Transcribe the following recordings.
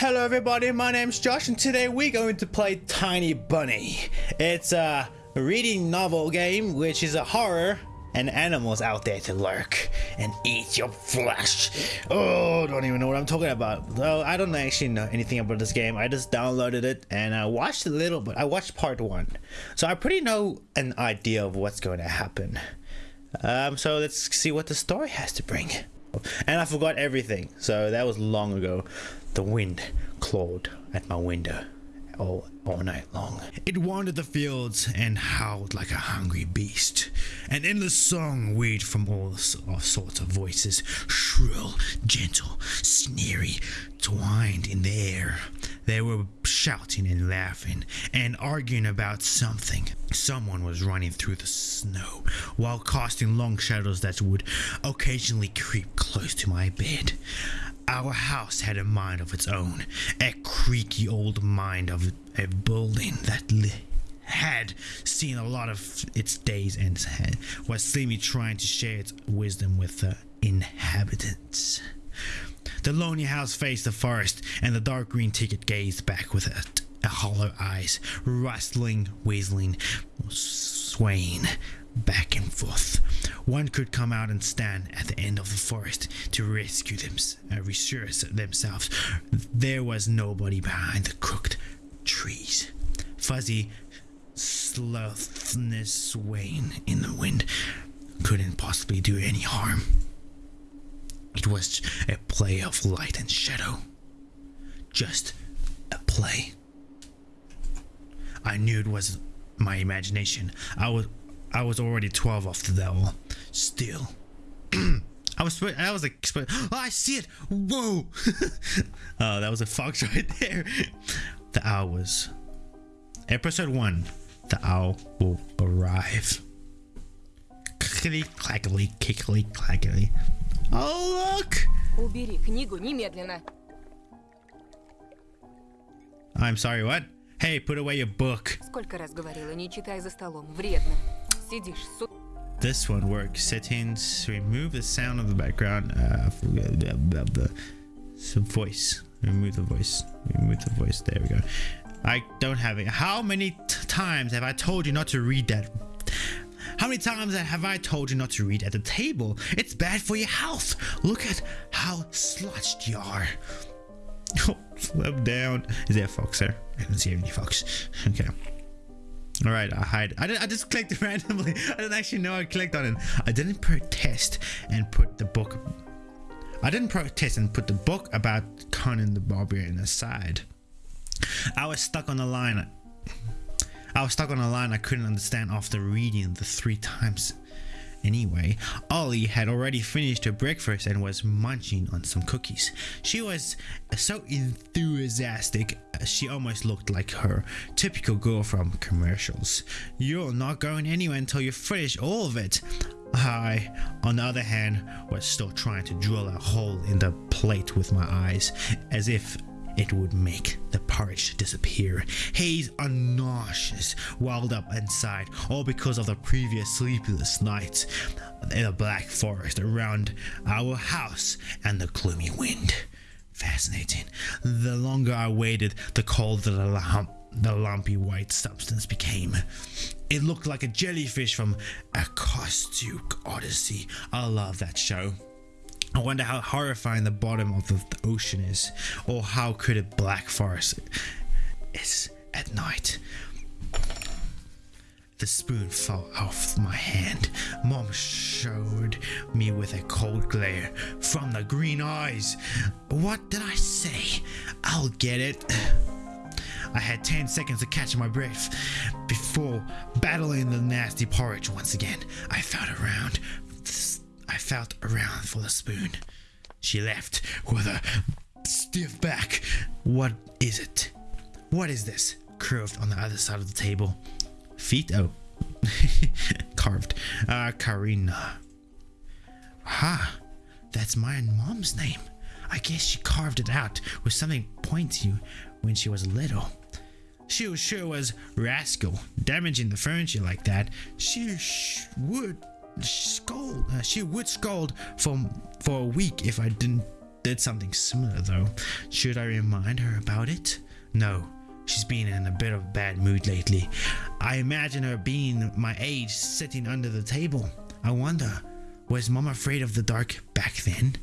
Hello everybody, my name's Josh and today we're going to play Tiny Bunny. It's a reading novel game which is a horror and animals out there to lurk and eat your flesh. Oh, don't even know what I'm talking about. Though I don't actually know anything about this game. I just downloaded it and I watched a little bit. I watched part one. So I pretty know an idea of what's going to happen. Um, so let's see what the story has to bring. And I forgot everything. So that was long ago. The wind clawed at my window all, all night long. It wandered the fields and howled like a hungry beast. An endless song weaved from all sorts of voices, shrill, gentle, sneery, twined in the air. They were shouting and laughing and arguing about something. Someone was running through the snow while casting long shadows that would occasionally creep close to my bed. Our house had a mind of its own, a creaky old mind of a building that had seen a lot of its days and had, was slowly trying to share its wisdom with the inhabitants. The lonely house faced the forest, and the dark green ticket gazed back with a, a hollow eyes, rustling, whistling, swaying back and forth. One could come out and stand at the end of the forest to rescue them, uh, themselves there was nobody behind the crooked trees. Fuzzy slothness swaying in the wind couldn't possibly do any harm. It was a play of light and shadow. Just a play. I knew it was my imagination. I was I was already 12 off the devil. Still. I was I was like oh, I see it. Whoa. oh, that was a fox right there. The owl was episode 1. The owl will arrive. Clickety clackety kickly clackety. Oh look. Убери книгу немедленно. I'm sorry, what? Hey, put away your book. Сколько раз говорила, не читай за столом, вредно. Сидишь, су... This one works. Settings. Remove the sound of the background. Uh, the, the, the voice. Remove the voice. Remove the voice. There we go. I don't have it. How many times have I told you not to read that? How many times have I told you not to read at the table? It's bad for your health. Look at how slouched you are. Oh, slow down. Is there a fox there? I don't see any fox. Okay. All right, I hide. I, I just clicked randomly. I didn't actually know I clicked on it. I didn't protest and put the book. I didn't protest and put the book about Conan the Barbarian aside. I was stuck on the line. I was stuck on a line I couldn't understand after reading the three times Anyway, Ollie had already finished her breakfast and was munching on some cookies. She was so enthusiastic, uh, she almost looked like her typical girl from commercials. You're not going anywhere until you finish all of it. I, on the other hand, was still trying to drill a hole in the plate with my eyes, as if it would make the porridge disappear. Haze nauseous, welled up inside, all because of the previous sleepless nights in the black forest around our house and the gloomy wind. Fascinating. The longer I waited, the colder the lump the lumpy white substance became. It looked like a jellyfish from a Cousteau's Odyssey. I love that show. I wonder how horrifying the bottom of the ocean is, or how could a black forest is at night. The spoon fell off my hand. Mom showed me with a cold glare from the green eyes. What did I say? I'll get it. I had 10 seconds to catch my breath before battling the nasty porridge once again. I felt around I felt around for the spoon. She left with a stiff back. What is it? What is this? Curved on the other side of the table. Feet? Oh. Carved. Uh, Karina. Ha! That's my mom's name. I guess she carved it out with something pointy when she was little. She was sure was rascal, damaging the furniture like that. She would scold. She would scold for for a week if I didn't did something similar though. Should I remind her about it? No. She's been in a bit of a bad mood lately. I imagine her being my age sitting under the table. I wonder, was mom afraid of the dark back then?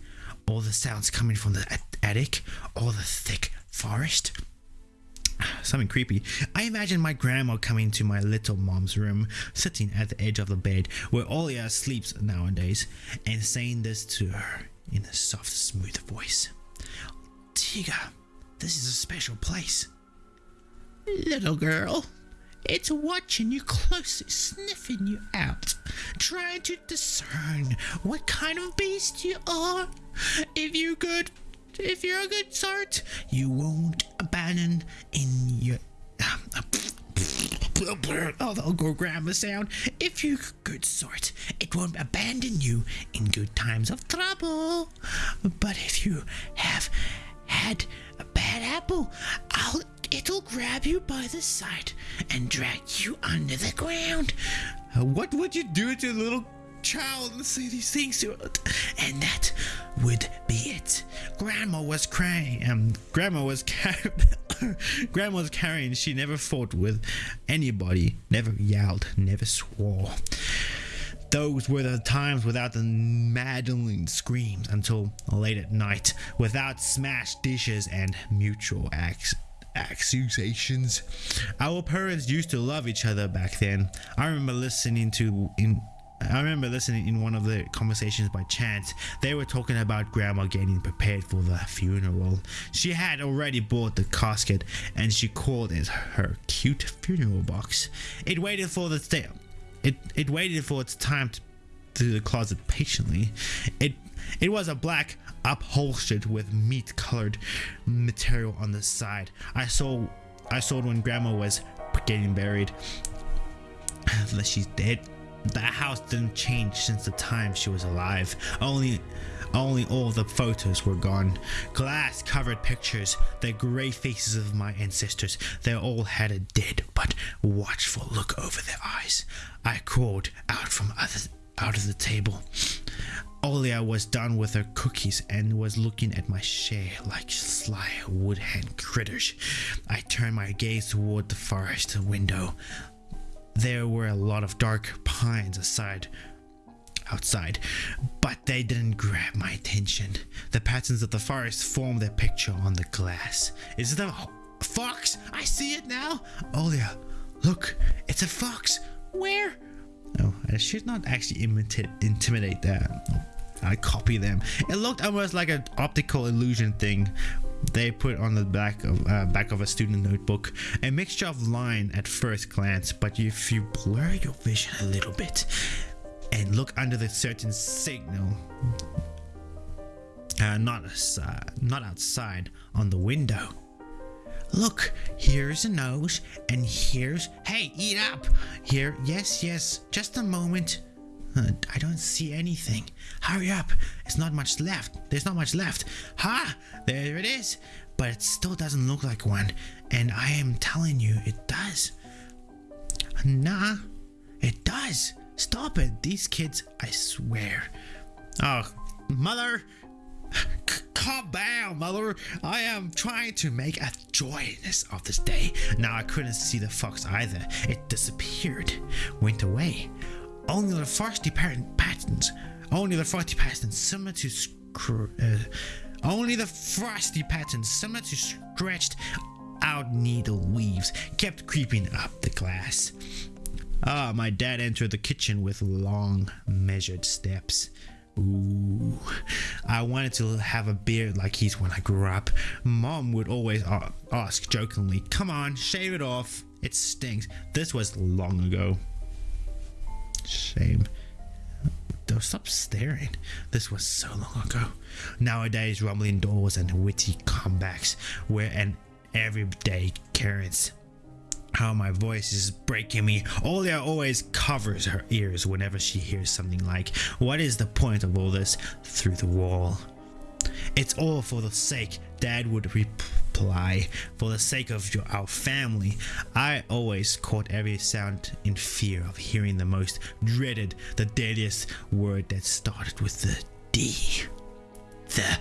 All the sounds coming from the attic, all the thick forest. Something creepy. I imagine my grandma coming to my little mom's room, sitting at the edge of the bed where Olia sleeps nowadays, and saying this to her in a soft, smooth voice. Tiga, this is a special place. Little girl, it's watching you closely, sniffing you out, trying to discern what kind of beast you are. If you could, if you're a good sort, you won't abandon in your. Oh, the go grandma sound. If you're a good sort, it won't abandon you in good times of trouble. But if you have had a bad apple, I'll it'll grab you by the side and drag you under the ground. What would you do to a little child and say these things to it? And that would be it. Grandma was crying. Um, grandma was car- grandma was carrying. She never fought with anybody. Never yelled. Never swore. Those were the times without the maddening screams until late at night, without smashed dishes and mutual accusations. Our parents used to love each other back then. I remember listening to in I remember listening in one of the conversations by chance. They were talking about grandma getting prepared for the funeral. She had already bought the casket and she called it her cute funeral box. It waited for the day. It it waited for its time to, to the closet patiently. It it was a black upholstered with meat colored material on the side. I saw I saw it when grandma was getting buried. She's dead. The house didn't change since the time she was alive. Only only all the photos were gone. Glass covered pictures, the grey faces of my ancestors. They all had a dead but watchful look over their eyes. I crawled out from other, out of the table. Olia was done with her cookies and was looking at my share like sly woodhand critters. I turned my gaze toward the forest window. There were a lot of dark pines aside outside, but they didn't grab my attention. The patterns of the forest formed their picture on the glass. Is it a fox? I see it now. Oh, Olia, look, it's a fox. Where? Oh, I should not actually intimidate that. I copy them. It looked almost like an optical illusion thing they put on the back of uh, back of a student notebook. A mixture of line at first glance, but if you blur your vision a little bit and look under the certain signal, uh, not not outside on the window. Look, here's a nose, and here's hey, eat up. Here, yes, yes, just a moment. I don't see anything. Hurry up. It's not much left. There's not much left. Ha! There it is. But it still doesn't look like one. And I am telling you, it does. Nah, it does. Stop it. These kids, I swear. Oh, mother. calm down, mother. I am trying to make a joyness of this day. Now I couldn't see the fox either. It disappeared, went away. Only the frosty patterns, only the frosty patterns similar to uh, only the frosty patterns similar to stretched out needle weaves kept creeping up the glass. Ah, my dad entered the kitchen with long, measured steps. Ooh, I wanted to have a beard like he's when I grew up. Mom would always ask jokingly, Come on, shave it off. It stinks. This was long ago. Shame. Though stop staring. This was so long ago. Nowadays, rumbling doors and witty comebacks were an everyday occurrence. How my voice is breaking me. Olia always covers her ears whenever she hears something like, What is the point of all this? through the wall. It's all for the sake, Dad would for the sake of your, our family. I always caught every sound in fear of hearing the most dreaded, the deadliest word that started with the D. The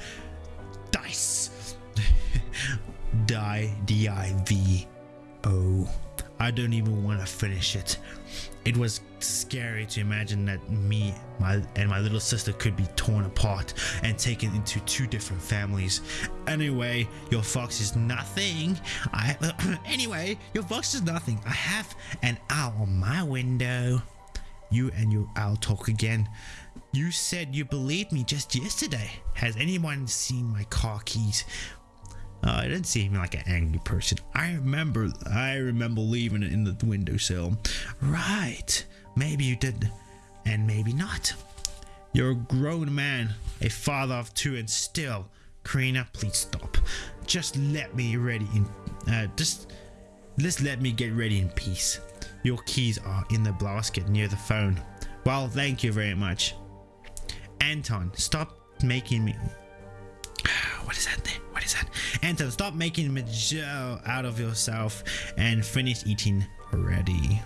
dice. Die, D I V O. I don't even want to finish it. It was scary to imagine that me my and my little sister could be torn apart and taken into two different families. Anyway, your fox is nothing. I anyway, your fox is nothing. I have an owl on my window. You and your owl talk again. You said you believed me just yesterday. Has anyone seen my car keys? Uh, I didn't seem like an angry person. I remember, I remember leaving it in the windowsill. Right, maybe you did, and maybe not. You're a grown man, a father of two, and still, Karina, please stop. Just let me ready in, uh, just, just let me get ready in peace. Your keys are in the basket near the phone. Well, thank you very much. Anton, stop making me. What is that? There? That? Anton, stop making joke out of yourself and finish eating already.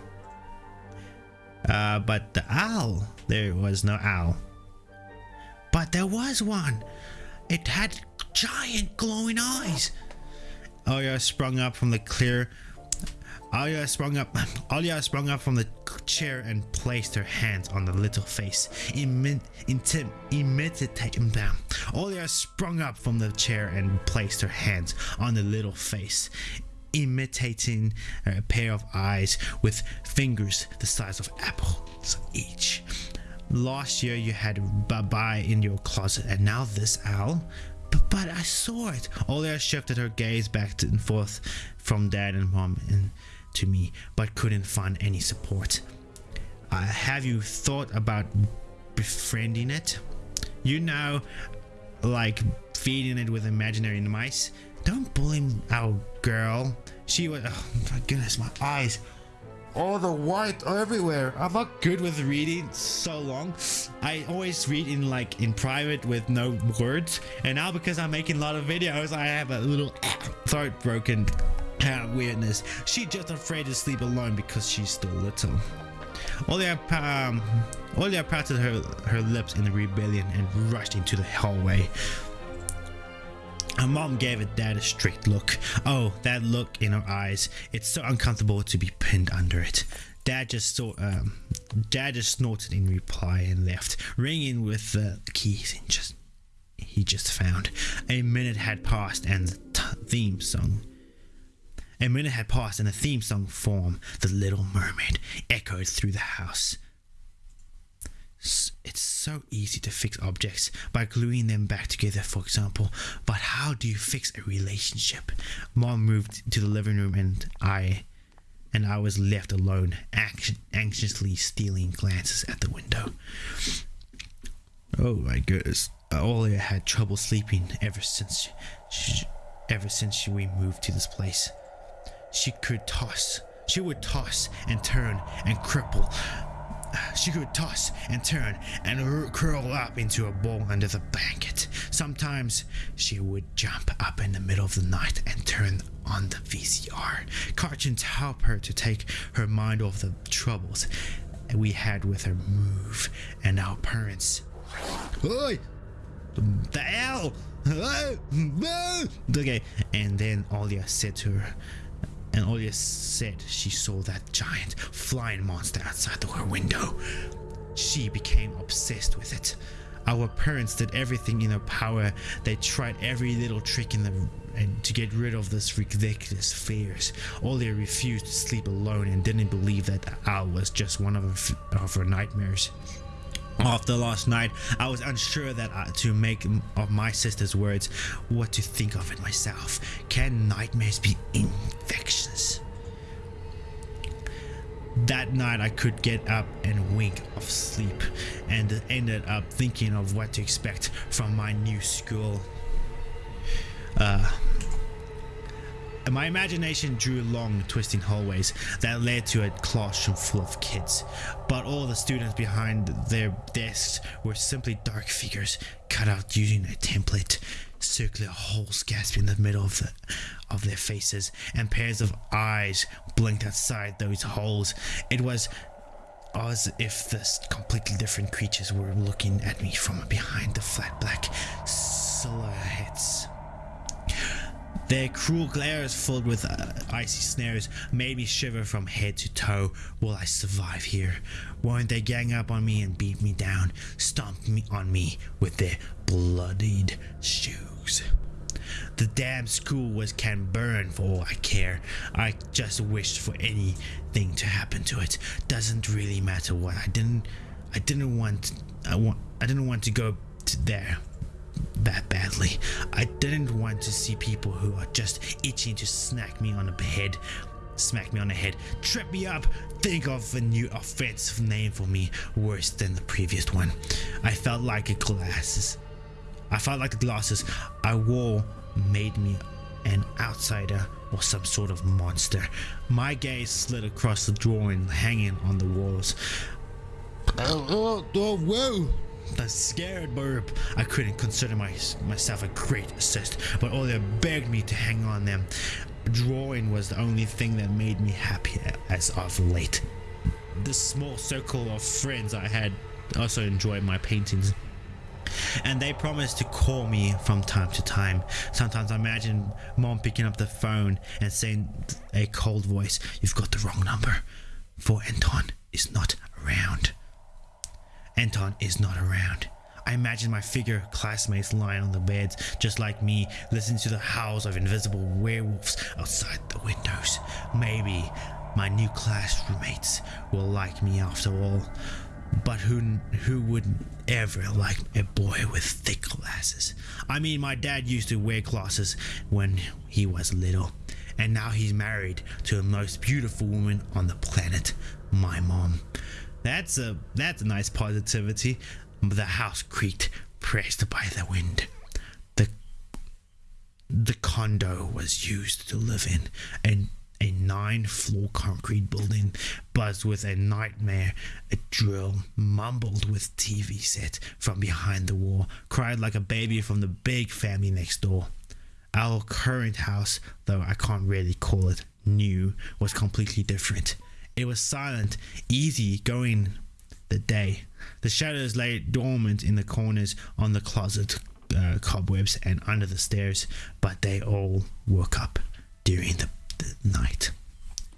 Uh, but the owl, there was no owl. But there was one. It had giant glowing eyes. Oh, Oya sprung up from the clear Alia sprung up. Alia sprung up from the chair and placed her hands on the little face, Imi intim imitating them. Mm, Alia sprung up from the chair and placed her hands on the little face, imitating a pair of eyes with fingers the size of apples each. Last year you had Bye in your closet, and now this owl. But, but I saw it. Olia shifted her gaze back and forth from dad and mom and to me, but couldn't find any support. Uh, have you thought about befriending it? You know, like feeding it with imaginary mice. Don't bully our girl. She was. Oh my goodness, my eyes. All the white everywhere. I'm not good with reading so long. I always read in like in private with no words. And now because I'm making a lot of videos, I have a little throat broken weirdness. She's just afraid to sleep alone because she's still little. Olia, um, Olia patted her, her lips in rebellion and rushed into the hallway. Her mom gave her dad a strict look. Oh, that look in her eyes. It's so uncomfortable to be pinned under it. Dad just saw, um, Dad just snorted in reply and left, ringing with the keys and just he just found. A minute had passed and the theme song a minute had passed and the theme song form, The Little Mermaid, echoed through the house. It's so easy to fix objects by gluing them back together, for example, but how do you fix a relationship? Mom moved to the living room and I and I was left alone, anxiously stealing glances at the window. Oh my goodness. Olia had trouble sleeping ever since she, ever since we moved to this place she could toss. She would toss and turn and cripple. She could toss and turn and curl up into a ball under the blanket. Sometimes she would jump up in the middle of the night and turn on the VCR. Cartoons help her to take her mind off the troubles we had with her move and our parents. Oi! The hell! Okay, and then Olia said to her, and Olia said she saw that giant flying monster outside her window. She became obsessed with it. Our parents did everything in their power. They tried every little trick in the and to get rid of this ridiculous fears. Olia refused to sleep alone and didn't believe that the owl was just one of her, of her nightmares. After last night, I was unsure that uh, to make of my sister's words what to think of it myself. Can nightmares be infectious? That night I could get up and wink of sleep and ended up thinking of what to expect from my new school. Uh, my imagination drew long, twisting hallways that led to a classroom full of kids, but all the students behind their desks were simply dark figures cut out using a template. Circular holes gasped in the middle of, the, of their faces, and pairs of eyes blinked outside those holes. It was as if the completely different creatures were looking at me from behind the flat black silhouettes. Their cruel glares filled with uh, icy snares made me shiver from head to toe. Will I survive here? Won't they gang up on me and beat me down, stomp me on me with their bloodied shoes? The damn school was can burn for all I care. I just wished for anything to happen to it. Doesn't really matter what. I didn't. I didn't want. I want. I didn't want to go to there that badly. I didn't want to see people who are just itching to snack me on the head, smack me on the head, trip me up, think of a new offensive name for me worse than the previous one. I felt like a glasses. I felt like the glasses I wore made me an outsider or some sort of monster. My gaze slid across the drawing hanging on the walls. Oh, oh, oh whoa! The scared burp. I couldn't consider my, myself a great assist, but Olia begged me to hang on them. Drawing was the only thing that made me happy as of late. The small circle of friends I had also enjoyed my paintings and they promised to call me from time to time. Sometimes I imagine mom picking up the phone and saying a cold voice, You've got the wrong number, for Anton is not around. Anton is not around. I imagine my figure classmates lying on the beds, just like me, listening to the howls of invisible werewolves outside the windows. Maybe my new class roommates will like me after all. But who who would ever like a boy with thick glasses? I mean, my dad used to wear glasses when he was little, and now he's married to the most beautiful woman on the planet. That's a that's a nice positivity. The house creaked, pressed by the wind. The the condo was used to live in, and a nine floor concrete building buzzed with a nightmare. A drill mumbled with TV set from behind the wall, cried like a baby from the big family next door. Our current house, though I can't really call it new, was completely different. It was silent, easy going the day. The shadows lay dormant in the corners on the closet uh, cobwebs and under the stairs, but they all woke up during the the night.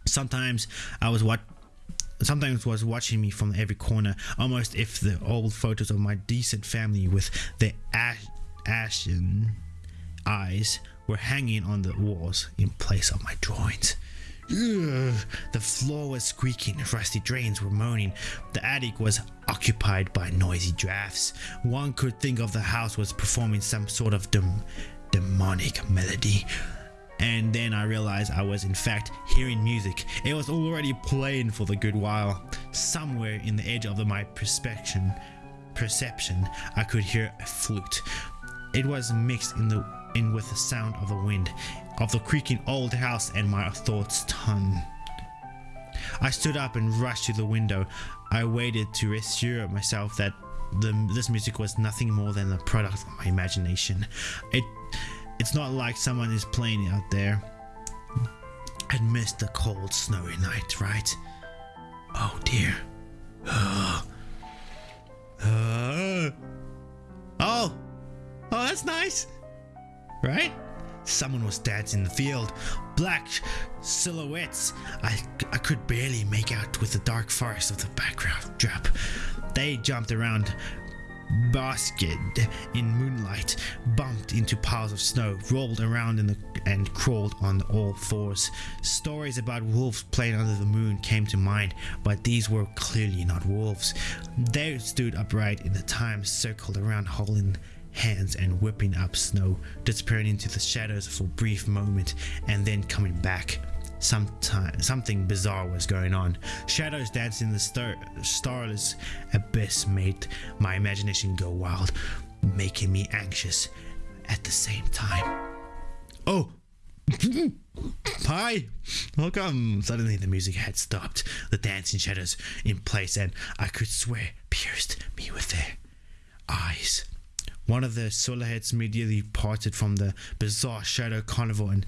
Sometimes I was what sometimes was watching me from every corner, almost if the old photos of my decent family with their ash, ashen eyes were hanging on the walls in place of my drawings. Ugh, the floor was squeaking, rusty drains were moaning, the attic was occupied by noisy drafts. One could think of the house was performing some sort of dem- demonic melody and then I realized I was in fact hearing music. It was already playing for the good while. Somewhere in the edge of my perception, perception, I could hear a flute. It was mixed in the in with the sound of the wind, of the creaking old house, and my thoughts tongue. I stood up and rushed to the window. I waited to assure myself that the, this music was nothing more than the product of my imagination. It it's not like someone is playing out there and missed the cold, snowy night, right? Oh dear. Uh, oh, oh, that's nice, right? Someone was dancing in the field. Black silhouettes. I, I could barely make out with the dark forest of the background drop. They jumped around, basked in moonlight, bumped into piles of snow, rolled around in the, and crawled on all fours. Stories about wolves playing under the moon came to mind, but these were clearly not wolves. They stood upright in the time, circled around, holding hands and whipping up snow, disappearing into the shadows for a brief moment and then coming back. Sometime, something bizarre was going on. Shadows dancing in the star- starless abyss made my imagination go wild, making me anxious at the same time. Oh! Hi! Welcome! Suddenly the music had stopped, the dancing shadows in place, and I could swear pierced me with their eyes. One of the silhouettes immediately parted from the bizarre shadow carnival and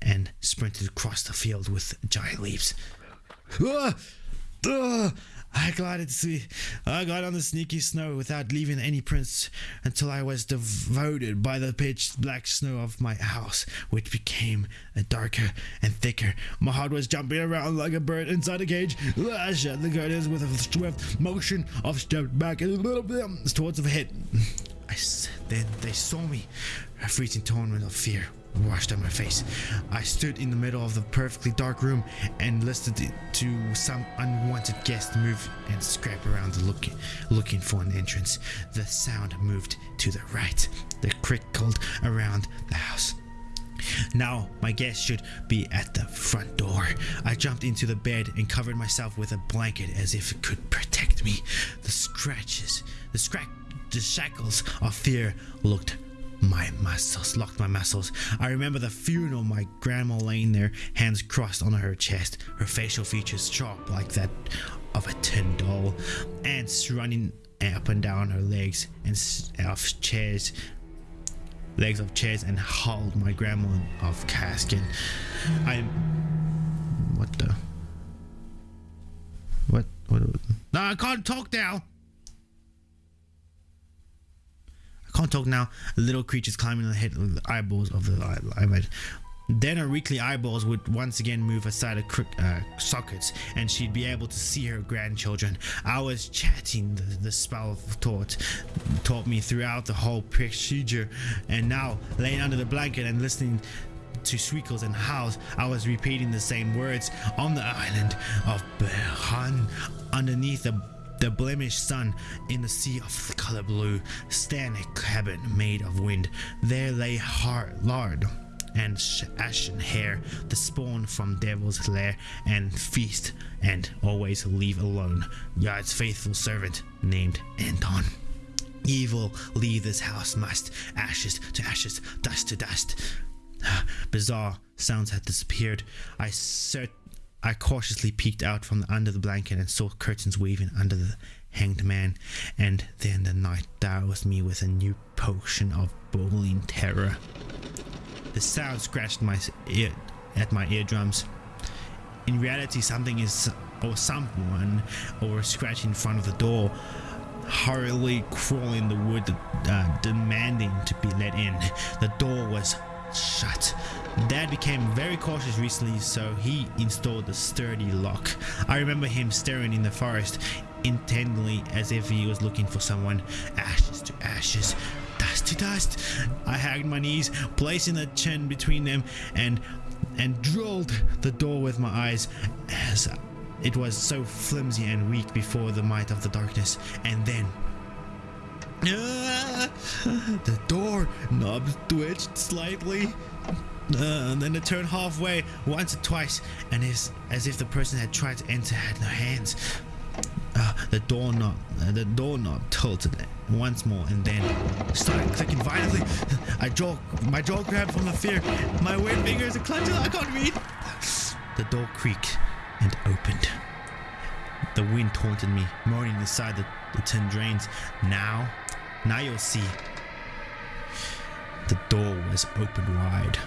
and sprinted across the field with giant leaps. Ah! Ah! I glided to, I got on the sneaky snow without leaving any prints until I was devoted by the pitch black snow of my house, which became darker and thicker. My heart was jumping around like a bird inside a cage. I shut the curtains with a swift motion of stepped back a little bit towards the head. I then they saw me, a freezing torment of fear washed on my face. I stood in the middle of the perfectly dark room and listened to some unwanted guest move and scrape around looking, looking for an entrance. The sound moved to the right. The crickled around the house. Now my guest should be at the front door. I jumped into the bed and covered myself with a blanket as if it could protect me. The scratches, the scratch, the shackles of fear looked my muscles locked my muscles. I remember the funeral, my grandma laying there, hands crossed on her chest, her facial features sharp like that of a tin doll, ants running up and down her legs and s- of chairs, legs of chairs, and hauled my grandma of casket. I, what the, what, what? No, I can't talk now. I can't talk now. Little creatures climbing on the head of the eyeballs of the eye- eyelid. Then her weakly eyeballs would once again move aside crook, uh, sockets, and she'd be able to see her grandchildren. I was chatting the, the spell of thought taught me throughout the whole procedure, and now laying under the blanket and listening to squeakles and howls, I was repeating the same words on the island of Buyan underneath the the blemished sun in the sea of the color blue, stand a cabin made of wind. There lay hard lard and ashen hair, the spawn from devil's lair, and feast and always leave alone. God's faithful servant named Anton. Evil leave this house must, ashes to ashes, dust to dust. Bizarre sounds had disappeared. I cert- I cautiously peeked out from under the blanket and saw curtains waving under the hanged man, and then the night doused me with a new potion of boiling terror. The sound scratched my ear at my eardrums. In reality, something is or someone or scratch in front of the door, hurriedly crawling the wood, uh, demanding to be let in. The door was shut. Dad became very cautious recently, so he installed a sturdy lock. I remember him staring in the forest intently as if he was looking for someone. Ashes to ashes, dust to dust. I hacked my knees, placing a chin between them, and and drilled the door with my eyes as it was so flimsy and weak before the might of the darkness. And then the door knob twitched slightly. And then it turned halfway once or twice, and is as if the person had tried to enter had no hands. Uh, the doorknob, uh, the doorknob tilted once more, and then started clicking violently. I jaw, my jaw grabbed from the fear. My weird fingers are clenching. I can't read. The door creaked and opened. The wind taunted me, moaning inside the, the tin drains. Now, now you'll see. The door was opened wide.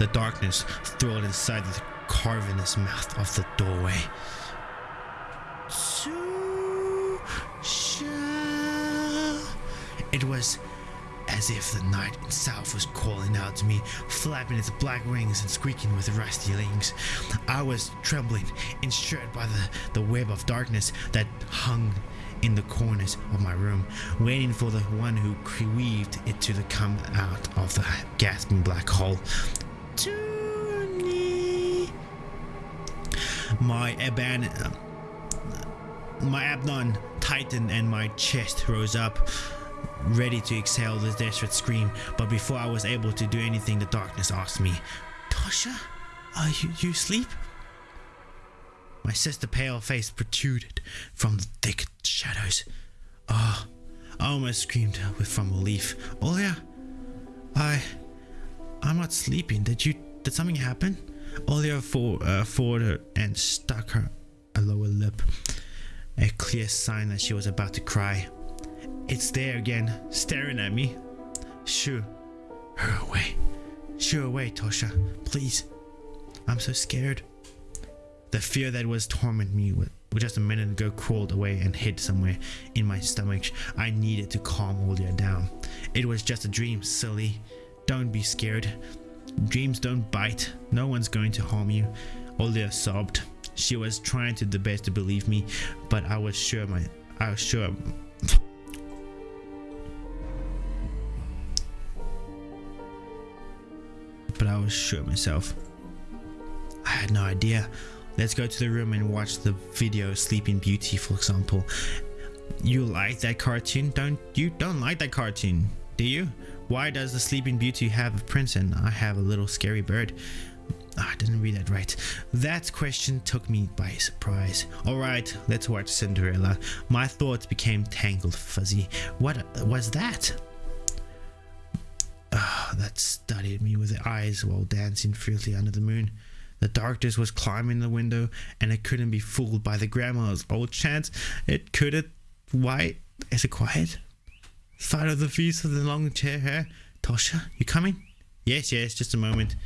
The darkness thrilled inside the cavernous mouth of the doorway. It was as if the night itself was calling out to me, flapping its black wings and squeaking with rusty wings. I was trembling, ensured by the, the web of darkness that hung in the corners of my room, waiting for the one who weaved it to the come out of the gasping black hole. My aban, my abdomen tightened and my chest rose up, ready to exhale this desperate scream. But before I was able to do anything, the darkness asked me, "Tasha, are you you asleep?" My sister pale face protruded from the thick shadows. Ah, I almost screamed with from relief. Olia, I, I'm not sleeping. Did you? Did something happen? Olia for, uh, and stuck her a lower lip, a clear sign that she was about to cry. It's there again, staring at me. Shoo her away. Shoo away, Tosha. Please. I'm so scared. The fear that was tormenting me with just a minute ago crawled away and hid somewhere in my stomach. I needed to calm Olivia down. It was just a dream, silly. Don't be scared. Dreams don't bite. No one's going to harm you. Olivia sobbed. She was trying to the best to believe me, but I was sure my I was sure but I was sure myself. I had no idea. Let's go to the room and watch the video Sleeping Beauty, for example. You like that cartoon? Don't you don't like that cartoon, do you? Why does the Sleeping Beauty have a prince and I have a little scary bird? Oh, I didn't read that right. That question took me by surprise. Alright, let's watch Cinderella. My thoughts became tangled fuzzy. What was that? Ah, that studied me with eyes while dancing freely under the moon. The darkness was climbing the window, and it couldn't be fooled by the grandma's old chants. It couldn't. Why is it quiet? Of the feast of the long chair hair. Tosha, you coming? Yes, yes, just a moment.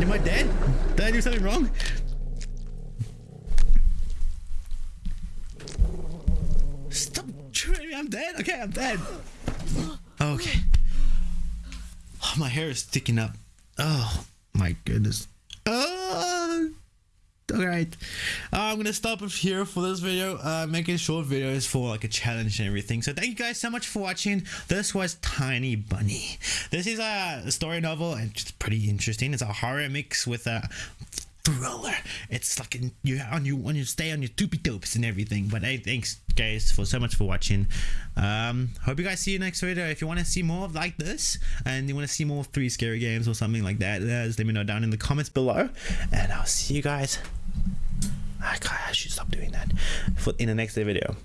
Am I dead? Did I do something wrong? Stop chewing me, I'm dead. Okay, I'm dead. Okay. Oh, my hair is sticking up. Oh my goodness. Oh. All right, uh, I'm gonna stop here for this video. Uh, making short videos for like a challenge and everything. So thank you guys so much for watching. This was Tiny Bunny. This is a story novel and it's pretty interesting. It's a horror mix with a thriller. It's like you on you when you stay on your toopy dopes and everything. But hey, thanks guys for so much for watching. Um, hope you guys see you next video. If you want to see more of like this and you want to see more three scary games or something like that, uh, just let me know down in the comments below. And I'll see you guys. I should stop doing that for in the next video.